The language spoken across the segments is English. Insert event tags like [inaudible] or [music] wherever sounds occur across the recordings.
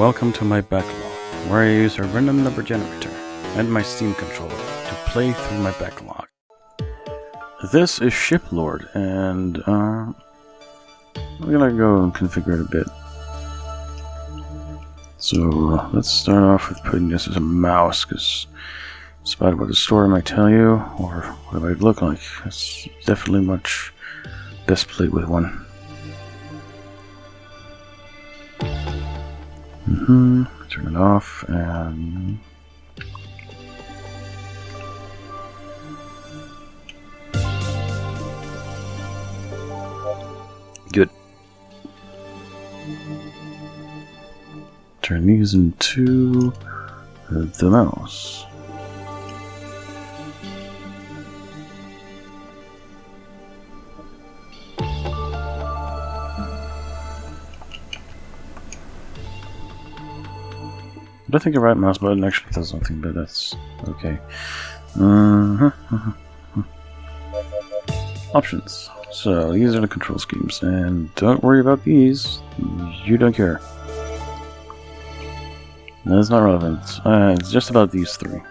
Welcome to my backlog, where I use a random number generator and my Steam controller to play through my backlog. This is Shiplord, and uh, I'm gonna go and configure it a bit. So uh, let's start off with putting this as a mouse, because despite what the story might tell you, or what it might look like, it's definitely much best played with one. Mm-hmm. Turn it off and good. Turn these into the mouse. I don't think the right mouse button actually does something, but that's okay. Uh. Options. So these are the control schemes, and don't worry about these. You don't care. That's not relevant. Uh, it's just about these three.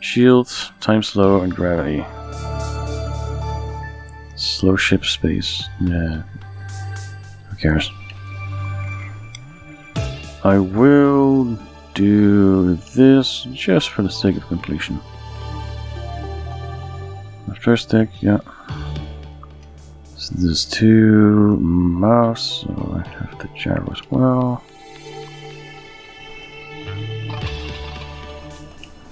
Shield, time slow, and gravity. Slow ship space. Yeah. Who cares? I will do this just for the sake of completion. After stick, yeah. So there's two mouse, so I have the gyro as well.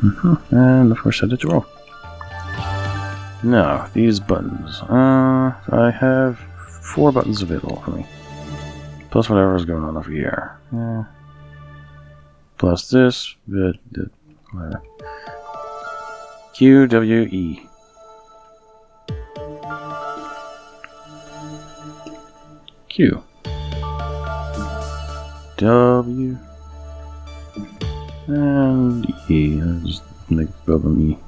Mm -hmm. And of course I did roll. Now, these buttons. Uh, I have four buttons available for me. Plus whatever is going on over here. Yeah plus this, but whatever. Q W E. Q W and E. Just make both of them E.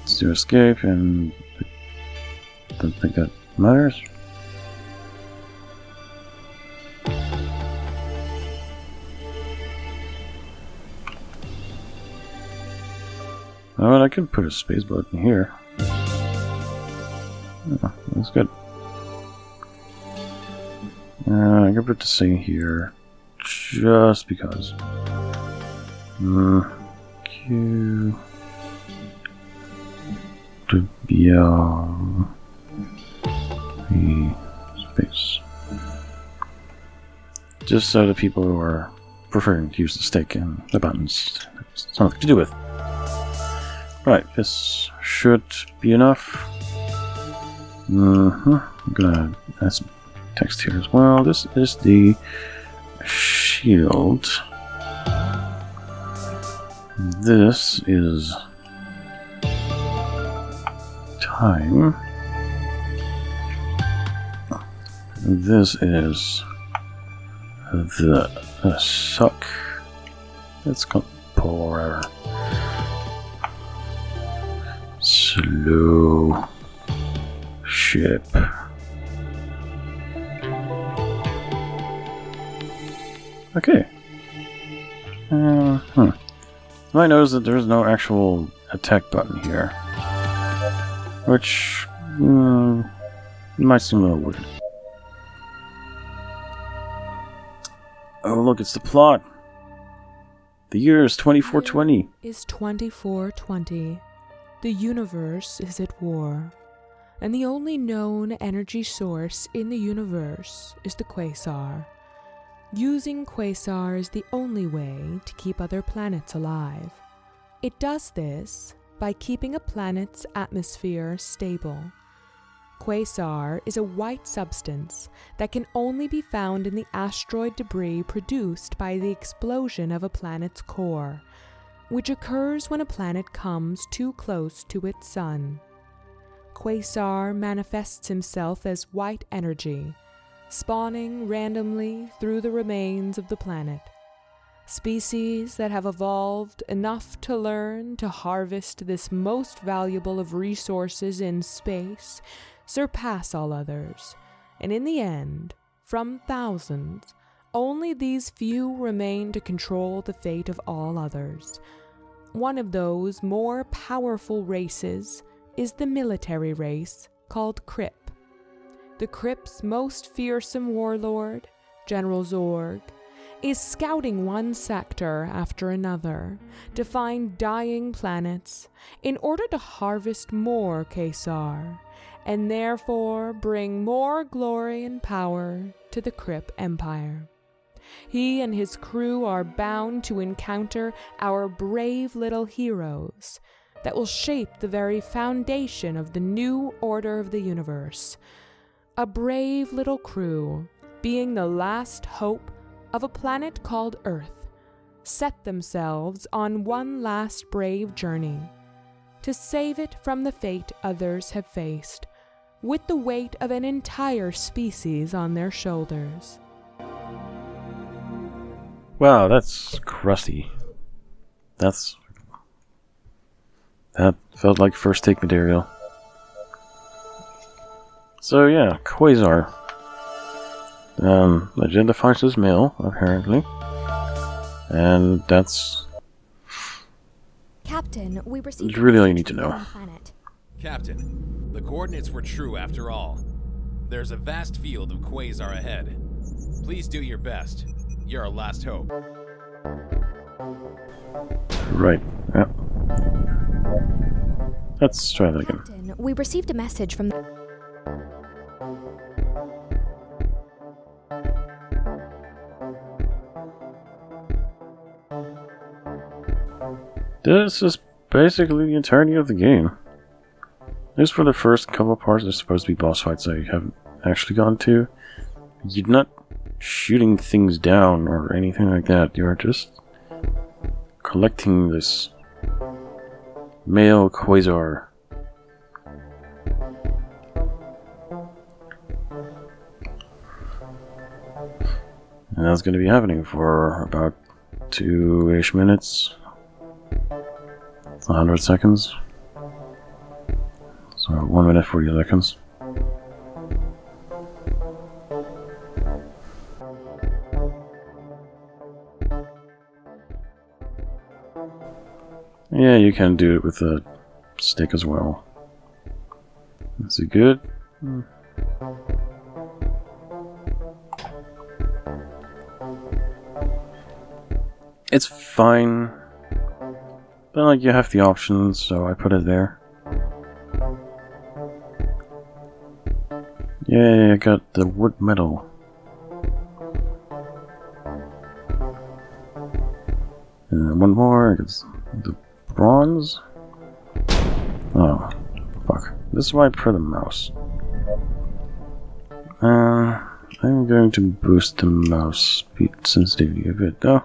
Let's do escape and I don't think that matters. Oh, I could put a space button here. Oh, that's good. Uh, I could put the thing here just because. Uh, Q. W. E. Space. Just so the people who are preferring to use the stick and the buttons, something to do with. Right, this should be enough. Uh -huh. I'm gonna add some text here as well. This is the shield. This is time. This is the uh, suck. It's called pull slow ship. Okay. Uh, hmm. I notice that there's no actual attack button here. Which uh, might seem a little weird. Oh look, it's the plot! The year is 2420. Is 2420. The universe is at war, and the only known energy source in the universe is the quasar. Using quasar is the only way to keep other planets alive. It does this by keeping a planet's atmosphere stable. Quasar is a white substance that can only be found in the asteroid debris produced by the explosion of a planet's core which occurs when a planet comes too close to its sun. Quasar manifests himself as white energy, spawning randomly through the remains of the planet. Species that have evolved enough to learn to harvest this most valuable of resources in space surpass all others, and in the end, from thousands, only these few remain to control the fate of all others. One of those more powerful races is the military race called Crip. The Crip's most fearsome warlord, General Zorg, is scouting one sector after another to find dying planets in order to harvest more Kesar and therefore bring more glory and power to the Crip Empire. He and his crew are bound to encounter our brave little heroes that will shape the very foundation of the new order of the universe. A brave little crew, being the last hope of a planet called Earth, set themselves on one last brave journey to save it from the fate others have faced, with the weight of an entire species on their shoulders. Wow, that's crusty. That's... That felt like first take material. So yeah, Quasar. Um, identifies as male, apparently. And that's... Captain, we received It's really all you need to know. planet. Captain, the coordinates were true after all. There's a vast field of quasar ahead. Please do your best. You're our last hope. Right, yeah. Let's try that again. Captain, we received a message from the This is basically the entirety of the game. Just for the first couple parts, are supposed to be boss fights I haven't actually gone to. You're not shooting things down or anything like that. You're just collecting this male quasar. And that's going to be happening for about two-ish minutes. 100 seconds. So 1 minute 40 seconds. Yeah, you can do it with a stick as well. Is it good? Hmm. It's fine. But like you have the options, so I put it there. Yay, I got the wood medal. One more, it's the bronze. Oh, fuck. This is why I put the mouse. Uh, I'm going to boost the mouse speed sensitivity a bit though.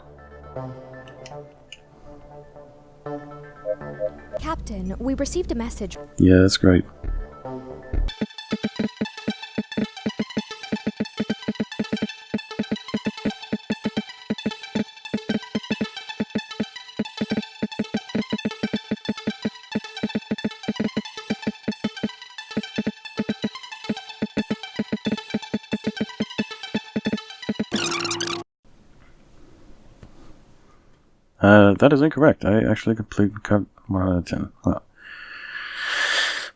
Captain, we received a message. Yeah, that's great. Uh, that is incorrect. I actually completed cut 1 out of 10. Wow.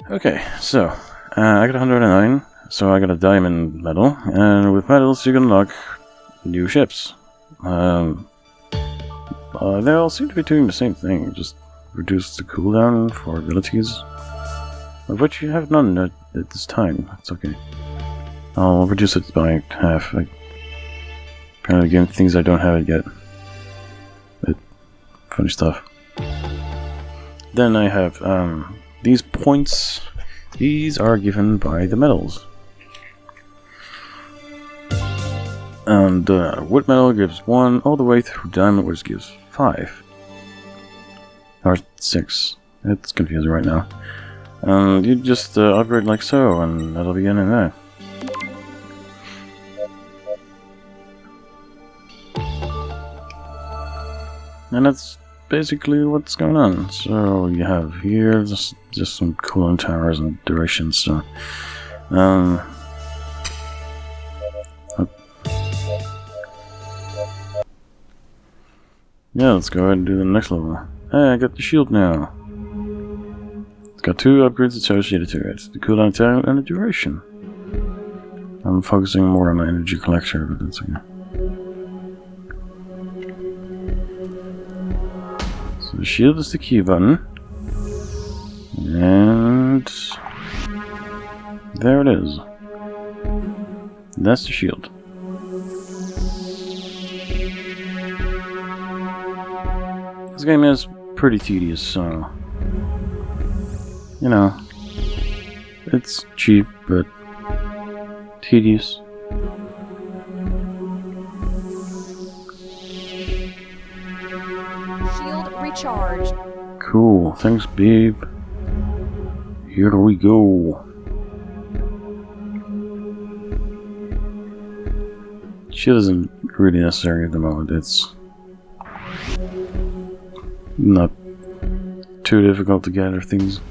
Okay, so, uh, I got 109, so I got a diamond medal, and with medals you can unlock new ships. Um, uh, they all seem to be doing the same thing, just reduce the cooldown for abilities, of which you have none at, at this time. That's okay. I'll reduce it by half. Like, apparently, giving things I don't have it yet. Funny stuff. Then I have um, these points. These are given by the medals. And uh, wood medal gives one all the way through diamond, which gives five. Or six. It's confusing right now. And you just uh, upgrade like so, and that'll be in and there. And that's basically what's going on. So you have here just just some cooling towers and duration stuff. Um, uh, yeah, let's go ahead and do the next level. Hey, I got the shield now. It's got two upgrades associated to it: the cooldown time and the duration. I'm focusing more on my energy collector, but that's okay. The shield is the key button. And... There it is. That's the shield. This game is pretty tedious, so... You know... It's cheap, but... Tedious. Recharged. Cool. Thanks, babe. Here we go. She isn't really necessary at the moment. It's not too difficult to gather things.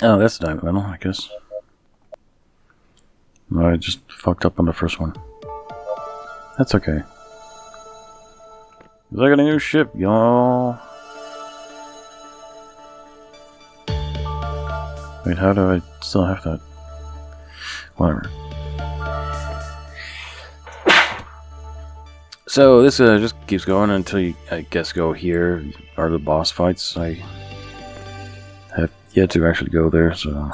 Oh, that's the diamond medal, I guess. I just fucked up on the first one. That's okay. 'Cause I got a new ship, y'all. Wait, how do I still have that? Whatever. So this uh, just keeps going until you, I guess, go here. Are the boss fights? I have yet to actually go there, so.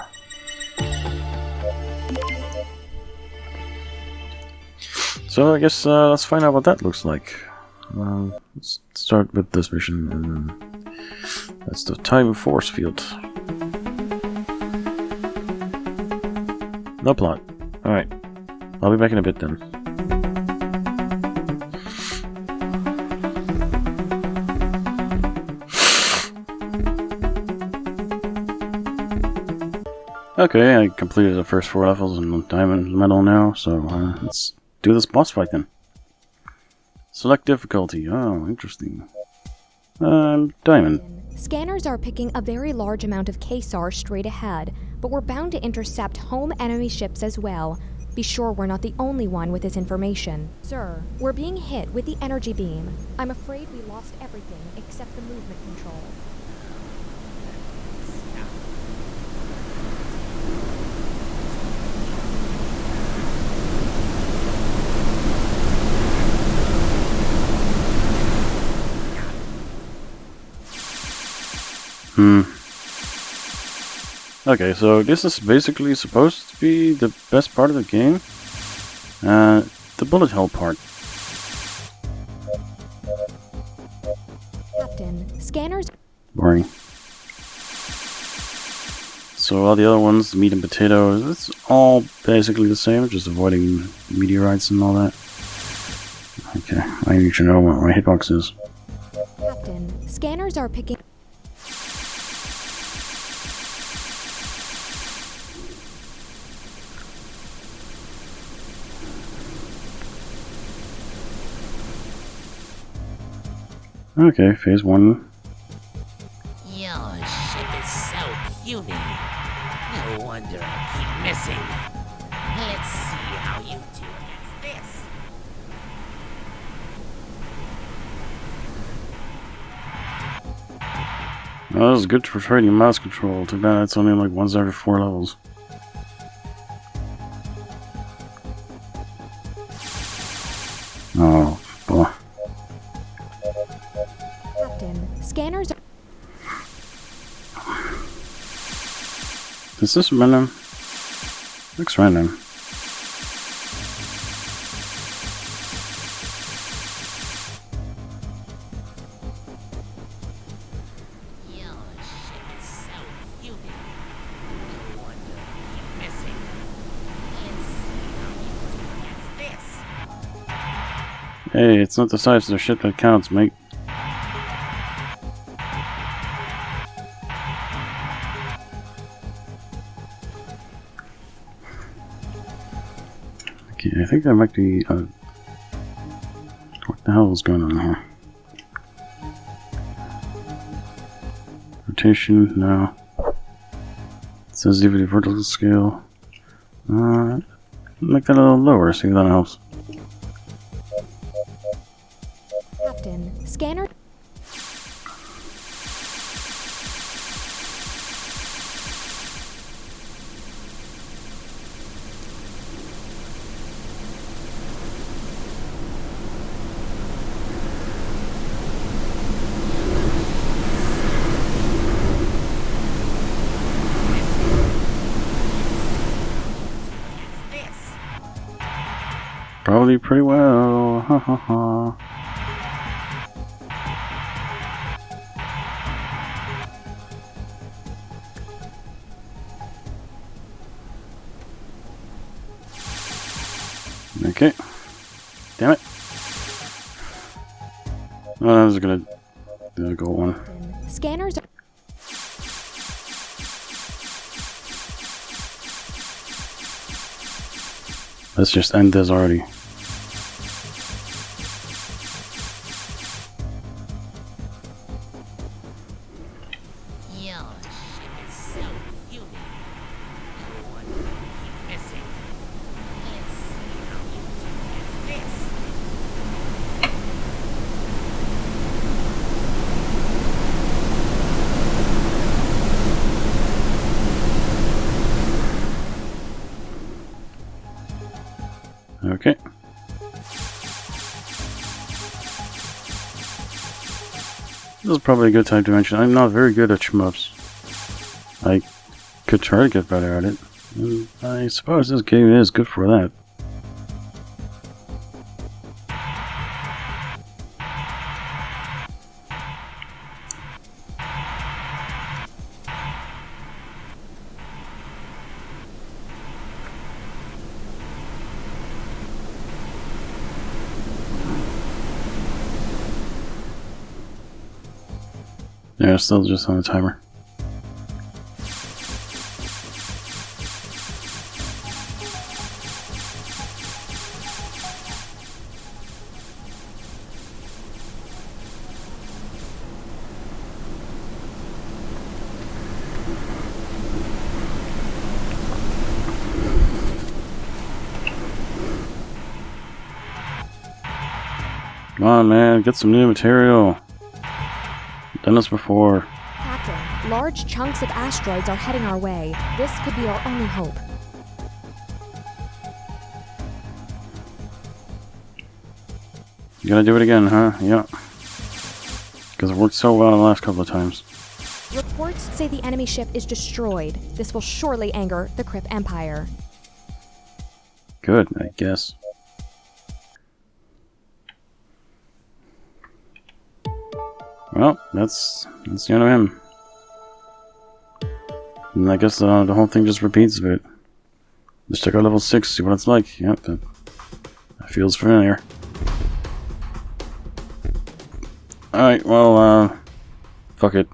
So I guess uh, let's find out what that looks like. Uh, let's start with this mission, and that's the time force field. No plot. Alright. I'll be back in a bit then. [sighs] Okay, I completed the first four levels in Diamond Medal now, so uh, let's do this boss fight then. Select difficulty. Oh, interesting. Um, Diamond. Scanners are picking a very large amount of KSAR straight ahead, but we're bound to intercept home enemy ships as well. Be sure we're not the only one with this information. Sir, we're being hit with the energy beam. I'm afraid we lost everything except the movement controls. Hmm. Okay, so this is basically supposed to be the best part of the game. Uh, the bullet hell part. Captain, scanners Boring. So all the other ones, the meat and potatoes, it's all basically the same, just avoiding meteorites and all that. Okay, I need to know what my hitbox is. Captain, scanners are picking Okay, phase one. Your ship is so puny. No wonder I keep missing. Let's see how you do against this. Oh, this is good for trading mouse control. Too bad it's only like once every four levels. Is this random? Looks random. Ship. Hey, it's not the size of the shit that counts, mate. Okay, I think that might be. Uh, what the hell is going on here? Rotation, no. Sensitivity vertical scale. Uh, make that a little lower, see if that helps. Captain, scanner. Pretty well. Ha ha ha. Okay. Damn it. Oh, I was gonna uh, go one. Scanners. Let's just end this already. Is probably a good time to mention I'm not very good at shmups. I could try to get better at it. And I suppose this game is good for that. Still just on the timer. Come on, man, get some new material. Done this before. Captain, large chunks of asteroids are heading our way. This could be our only hope. You gotta do it again, huh? Yeah. Because it worked so well the last couple of times. Reports say the enemy ship is destroyed. This will surely anger the Crip Empire. Good, I guess. Well, that's that's the end of him. And I guess uh, the whole thing just repeats a bit. Let's check out level 6, see what it's like. Yep, that, that feels familiar. Alright, well, uh, fuck it.